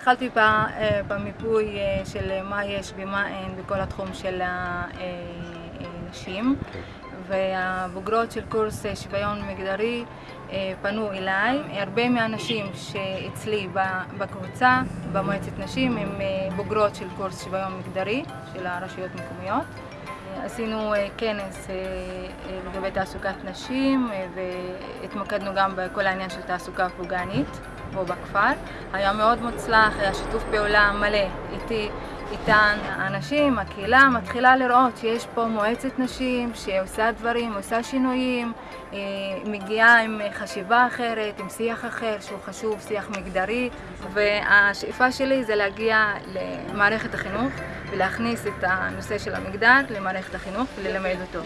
התחלתי במיפוי של מה יש ומה אין בכל התחום של הנשים והבוגרות של קורס שוויון מגדרי פנו אליי. הרבה מהנשים שאצלי בקבוצה, במועצת נשים, הן בוגרות של קורס שוויון מגדרי של הרשויות המקומיות. עשינו כנס לגבי תעסוקת נשים והתמקדנו גם בכל העניין של תעסוקה פוגענית פה בכפר. היה מאוד מוצלח, היה שיתוף פעולה מלא איתי, איתן. הנשים, הקהילה מתחילה לראות שיש פה מועצת נשים שעושה דברים, עושה שינויים, מגיעה עם חשיבה אחרת, עם שיח אחר שהוא חשוב, שיח מגדרי והשאיפה שלי זה להגיע למערכת החינוך ולהכניס את הנושא של המגדר למערכת החינוך וללמד אותו.